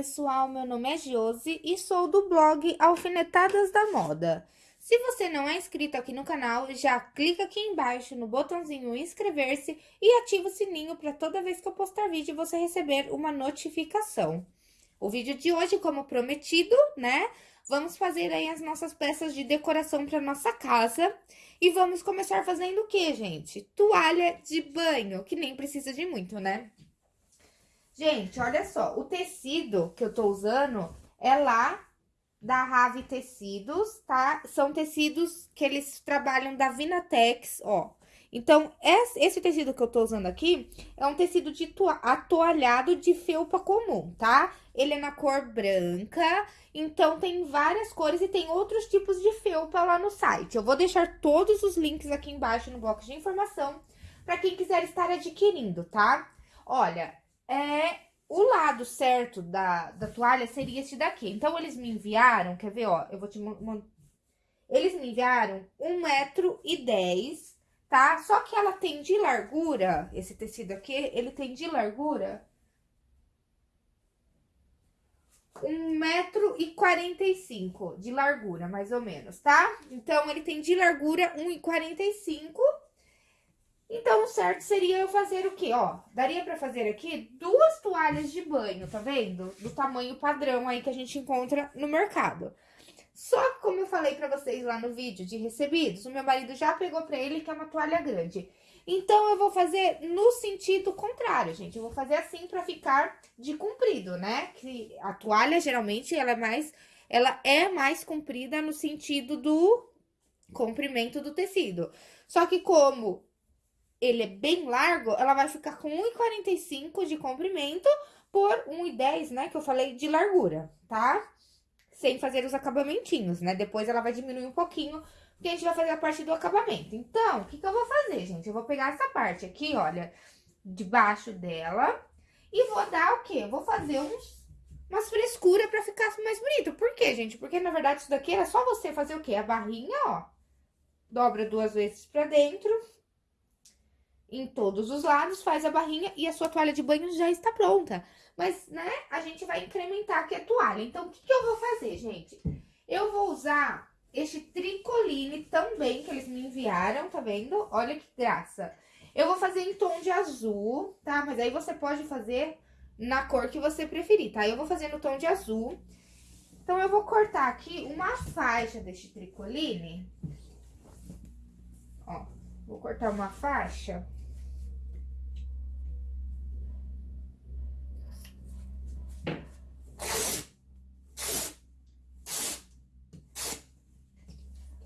Pessoal. Meu nome é Josi e sou do blog Alfinetadas da Moda. Se você não é inscrito aqui no canal, já clica aqui embaixo no botãozinho inscrever-se e ativa o sininho para toda vez que eu postar vídeo você receber uma notificação. O vídeo de hoje, como prometido, né? Vamos fazer aí as nossas peças de decoração para nossa casa. E vamos começar fazendo o que, gente? Toalha de banho, que nem precisa de muito, né? Gente, olha só, o tecido que eu tô usando é lá da Rave Tecidos, tá? São tecidos que eles trabalham da Vinatex, ó. Então, esse tecido que eu tô usando aqui é um tecido de atoalhado de felpa comum, tá? Ele é na cor branca, então tem várias cores e tem outros tipos de felpa lá no site. Eu vou deixar todos os links aqui embaixo no bloco de informação para quem quiser estar adquirindo, tá? Olha, é, o lado certo da, da toalha seria esse daqui. Então, eles me enviaram, quer ver, ó, eu vou te. Eles me enviaram 1,10m, tá? Só que ela tem de largura, esse tecido aqui, ele tem de largura 1,45m de largura, mais ou menos, tá? Então, ele tem de largura 1,45m então, o certo seria eu fazer o quê? Ó, daria pra fazer aqui duas toalhas de banho, tá vendo? Do tamanho padrão aí que a gente encontra no mercado. Só que, como eu falei pra vocês lá no vídeo de recebidos, o meu marido já pegou pra ele que é uma toalha grande. Então, eu vou fazer no sentido contrário, gente. Eu vou fazer assim pra ficar de comprido, né? Que a toalha, geralmente, ela é mais... Ela é mais comprida no sentido do comprimento do tecido. Só que como ele é bem largo, ela vai ficar com 1,45 de comprimento por 1,10, né, que eu falei de largura, tá? Sem fazer os acabamentinhos, né? Depois ela vai diminuir um pouquinho, porque a gente vai fazer a parte do acabamento. Então, o que que eu vou fazer, gente? Eu vou pegar essa parte aqui, olha, debaixo dela, e vou dar o quê? Vou fazer uns, umas frescuras pra ficar mais bonito. Por quê, gente? Porque, na verdade, isso daqui era só você fazer o quê? A barrinha, ó, dobra duas vezes pra dentro, em todos os lados, faz a barrinha e a sua toalha de banho já está pronta. Mas, né, a gente vai incrementar aqui a toalha. Então, o que, que eu vou fazer, gente? Eu vou usar este tricoline também que eles me enviaram, tá vendo? Olha que graça. Eu vou fazer em tom de azul, tá? Mas aí você pode fazer na cor que você preferir, tá? Eu vou fazer no tom de azul. Então, eu vou cortar aqui uma faixa deste tricoline. Ó, vou cortar uma faixa.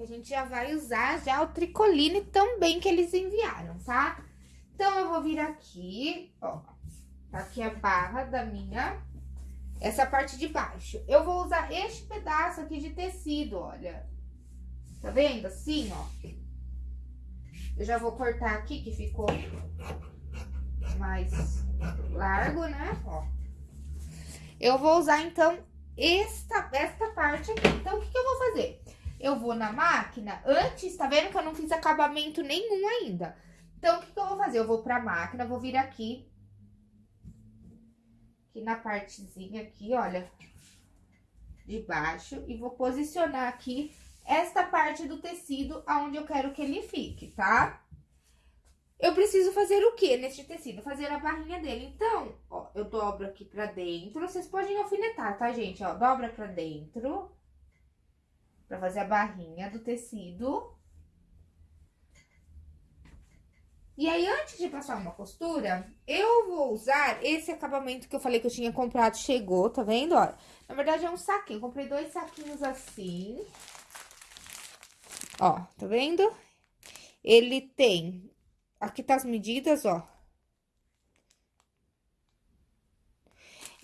A gente já vai usar já o tricoline também que eles enviaram, tá? Então, eu vou vir aqui, ó, tá aqui a barra da minha, essa parte de baixo. Eu vou usar este pedaço aqui de tecido, olha. Tá vendo? Assim, ó. Eu já vou cortar aqui, que ficou mais largo, né? Ó. Eu vou usar, então, esta, esta parte aqui. Então, o que, que eu vou fazer? Eu vou na máquina, antes, tá vendo que eu não fiz acabamento nenhum ainda. Então, o que, que eu vou fazer? Eu vou pra máquina, vou vir aqui, aqui na partezinha aqui, olha, de baixo, e vou posicionar aqui esta parte do tecido aonde eu quero que ele fique, tá? Eu preciso fazer o que neste tecido? Fazer a barrinha dele. Então, ó, eu dobro aqui pra dentro. Vocês podem alfinetar, tá, gente? Ó, dobra pra dentro para fazer a barrinha do tecido. E aí, antes de passar uma costura, eu vou usar esse acabamento que eu falei que eu tinha comprado, chegou, tá vendo? Olha, na verdade é um saquinho, comprei dois saquinhos assim. Ó, tá vendo? Ele tem, aqui tá as medidas, ó.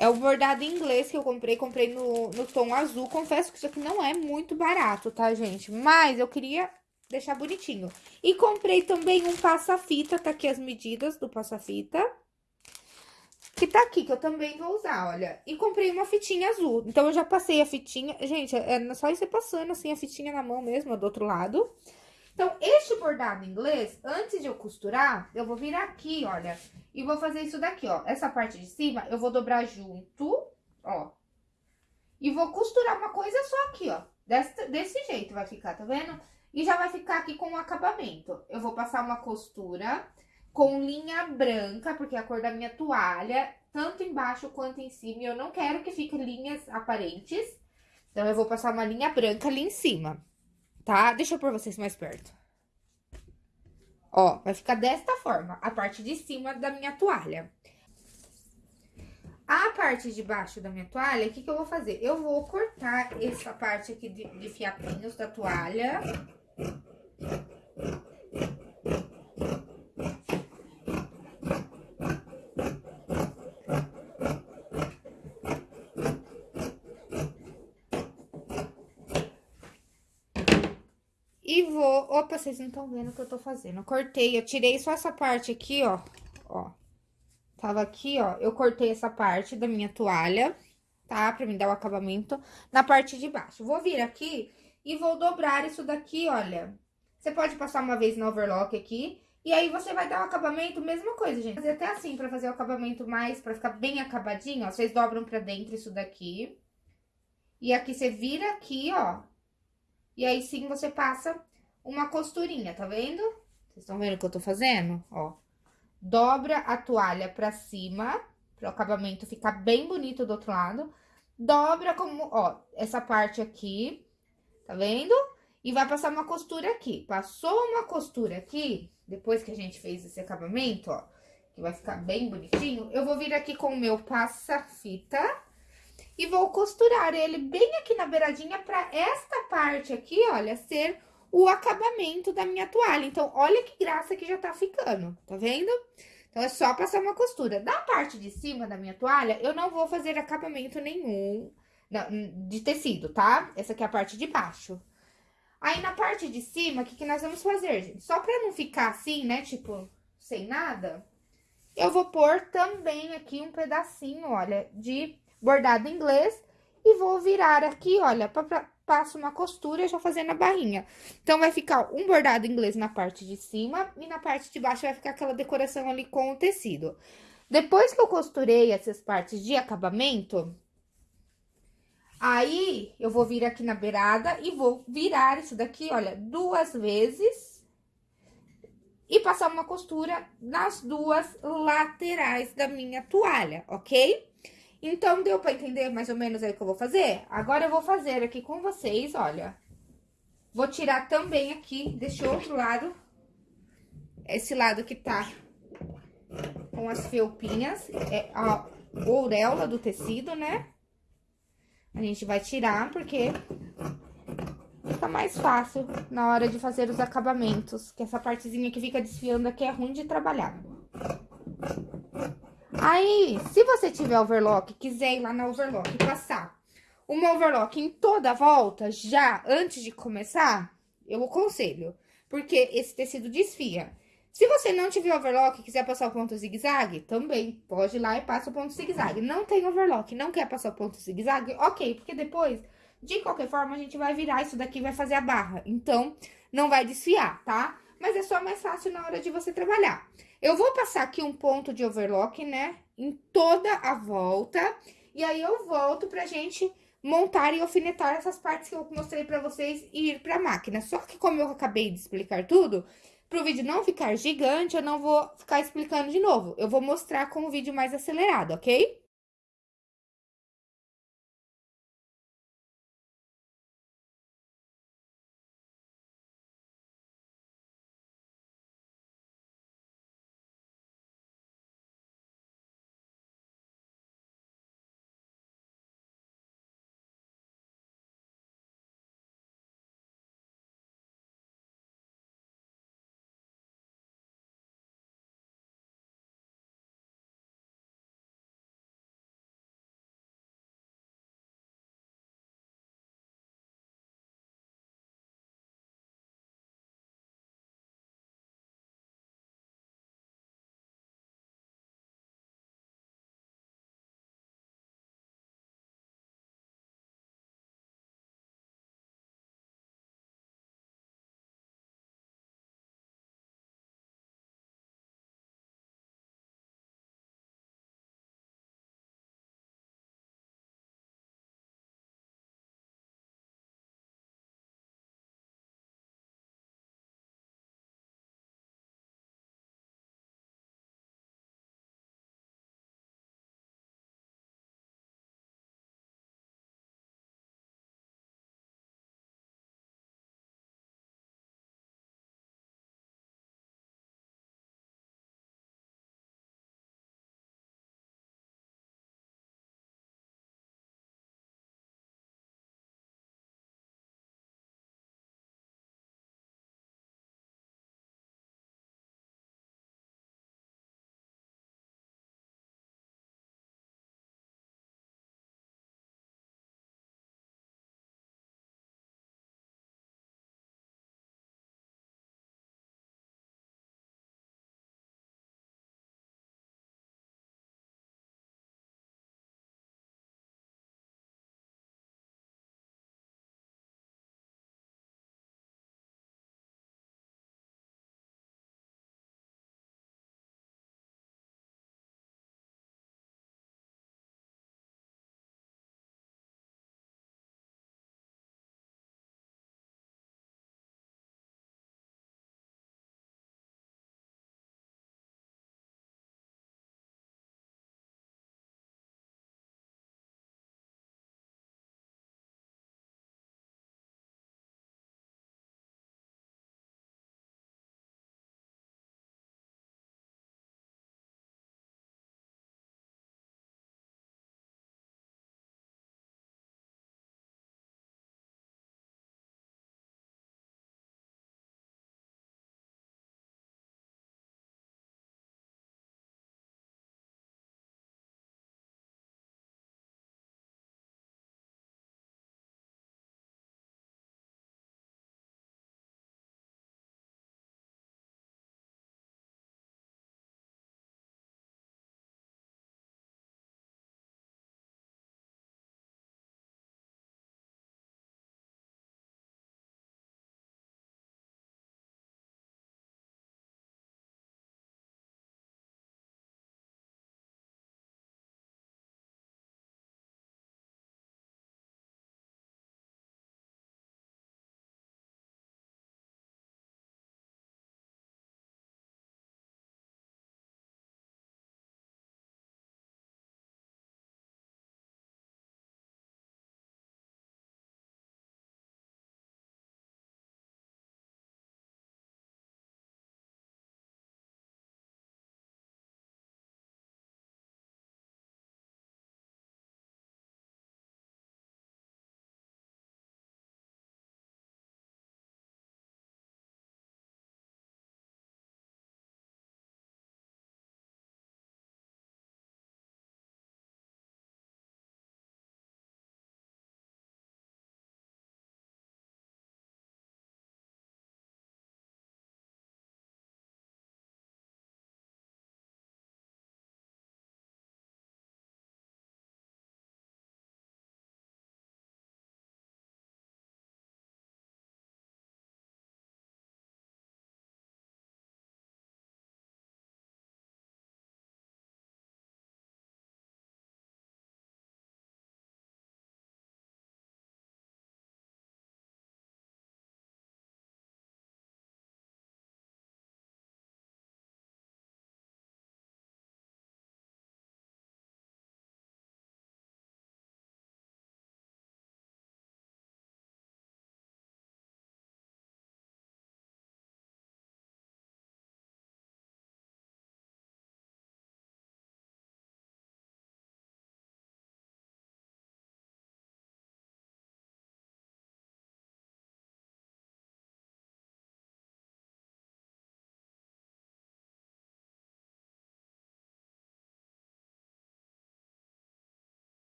É o bordado inglês que eu comprei, comprei no, no tom azul. Confesso que isso aqui não é muito barato, tá, gente? Mas eu queria deixar bonitinho. E comprei também um passa-fita, tá aqui as medidas do passa-fita. Que tá aqui, que eu também vou usar, olha. E comprei uma fitinha azul. Então, eu já passei a fitinha... Gente, é só ir passando, assim, a fitinha na mão mesmo, do outro lado. Então, este bordado inglês, antes de eu costurar, eu vou vir aqui, olha, e vou fazer isso daqui, ó. Essa parte de cima, eu vou dobrar junto, ó. E vou costurar uma coisa só aqui, ó. Desse, desse jeito vai ficar, tá vendo? E já vai ficar aqui com o acabamento. Eu vou passar uma costura com linha branca, porque é a cor da minha toalha, tanto embaixo quanto em cima. E eu não quero que fiquem linhas aparentes. Então, eu vou passar uma linha branca ali em cima, tá? Deixa eu pôr vocês mais perto. Ó, vai ficar desta forma, a parte de cima da minha toalha. A parte de baixo da minha toalha, o que, que eu vou fazer? Eu vou cortar essa parte aqui de, de fiapinhos da toalha. E vou... Opa, vocês não estão vendo o que eu tô fazendo. Eu cortei, eu tirei só essa parte aqui, ó. Ó. Tava aqui, ó. Eu cortei essa parte da minha toalha, tá? Pra me dar o acabamento na parte de baixo. Vou vir aqui e vou dobrar isso daqui, olha. Você pode passar uma vez no overlock aqui. E aí, você vai dar o acabamento, mesma coisa, gente. Fazer até assim, pra fazer o acabamento mais, pra ficar bem acabadinho, ó. Vocês dobram pra dentro isso daqui. E aqui, você vira aqui, ó. E aí, sim, você passa uma costurinha, tá vendo? Vocês estão vendo o que eu tô fazendo? Ó. Dobra a toalha pra cima, para o acabamento ficar bem bonito do outro lado. Dobra como, ó, essa parte aqui, tá vendo? E vai passar uma costura aqui. Passou uma costura aqui, depois que a gente fez esse acabamento, ó, que vai ficar bem bonitinho, eu vou vir aqui com o meu passa-fita e vou costurar ele bem aqui na beiradinha pra esta parte aqui, olha, ser o acabamento da minha toalha. Então, olha que graça que já tá ficando, tá vendo? Então, é só passar uma costura. Da parte de cima da minha toalha, eu não vou fazer acabamento nenhum de tecido, tá? Essa aqui é a parte de baixo. Aí, na parte de cima, o que, que nós vamos fazer, gente? Só pra não ficar assim, né, tipo, sem nada, eu vou pôr também aqui um pedacinho, olha, de bordado inglês e vou virar aqui, olha, pra, passo uma costura já fazendo a barrinha. Então, vai ficar um bordado inglês na parte de cima e na parte de baixo vai ficar aquela decoração ali com o tecido. Depois que eu costurei essas partes de acabamento, aí eu vou vir aqui na beirada e vou virar isso daqui, olha, duas vezes e passar uma costura nas duas laterais da minha toalha, ok? Então, deu pra entender mais ou menos aí o que eu vou fazer? Agora, eu vou fazer aqui com vocês, olha. Vou tirar também aqui desse outro lado. Esse lado que tá com as felpinhas, é a ouréola do tecido, né? A gente vai tirar, porque fica mais fácil na hora de fazer os acabamentos. Que essa partezinha que fica desfiando aqui é ruim de trabalhar. Aí, se você tiver overlock, quiser ir lá na overlock e passar uma overlock em toda a volta, já antes de começar, eu aconselho. Porque esse tecido desfia. Se você não tiver overlock e quiser passar o ponto zigue-zague, também pode ir lá e passa o ponto zigue-zague. Não tem overlock, não quer passar o ponto zigue-zague? Ok, porque depois, de qualquer forma, a gente vai virar isso daqui vai fazer a barra. Então, não vai desfiar, tá? Mas é só mais fácil na hora de você trabalhar. Eu vou passar aqui um ponto de overlock, né, em toda a volta. E aí, eu volto pra gente montar e alfinetar essas partes que eu mostrei pra vocês e ir pra máquina. Só que como eu acabei de explicar tudo, pro vídeo não ficar gigante, eu não vou ficar explicando de novo. Eu vou mostrar com o vídeo mais acelerado, ok?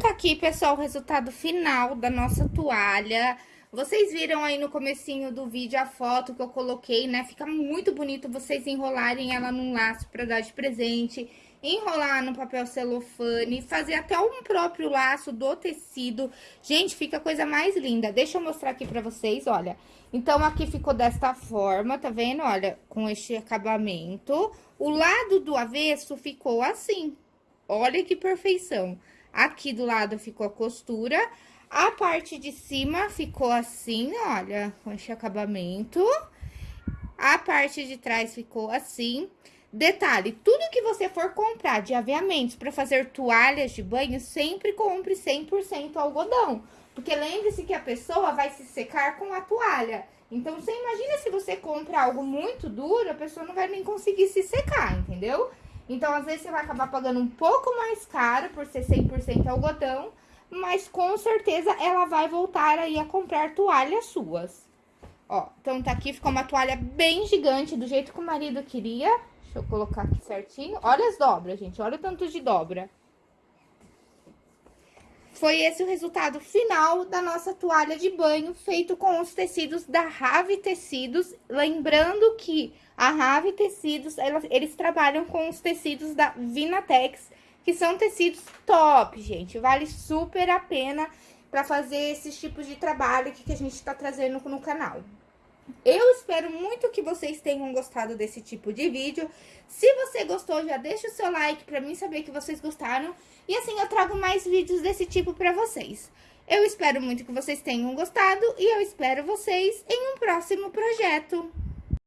Tá aqui, pessoal, o resultado final da nossa toalha. Vocês viram aí no comecinho do vídeo a foto que eu coloquei, né? Fica muito bonito vocês enrolarem ela num laço pra dar de presente, enrolar no papel celofane, fazer até um próprio laço do tecido. Gente, fica a coisa mais linda. Deixa eu mostrar aqui pra vocês, olha. Então, aqui ficou desta forma, tá vendo? Olha, com este acabamento. O lado do avesso ficou assim. Olha que perfeição. Aqui do lado ficou a costura. A parte de cima ficou assim, olha, com esse acabamento. A parte de trás ficou assim. Detalhe, tudo que você for comprar de aviamentos para fazer toalhas de banho, sempre compre 100% algodão. Porque lembre-se que a pessoa vai se secar com a toalha. Então, você imagina se você compra algo muito duro, a pessoa não vai nem conseguir se secar, entendeu? Então, às vezes, você vai acabar pagando um pouco mais caro por ser 100% algodão, mas com certeza ela vai voltar aí a comprar toalhas suas. Ó, então tá aqui, ficou uma toalha bem gigante, do jeito que o marido queria. Deixa eu colocar aqui certinho. Olha as dobras, gente, olha o tanto de dobra. Foi esse o resultado final da nossa toalha de banho, feito com os tecidos da Rave Tecidos. Lembrando que a Rave Tecidos, elas, eles trabalham com os tecidos da Vinatex, que são tecidos top, gente. Vale super a pena para fazer esses tipos de trabalho que a gente tá trazendo no canal. Eu espero muito que vocês tenham gostado desse tipo de vídeo. Se você gostou, já deixa o seu like para mim saber que vocês gostaram. E assim eu trago mais vídeos desse tipo para vocês. Eu espero muito que vocês tenham gostado e eu espero vocês em um próximo projeto.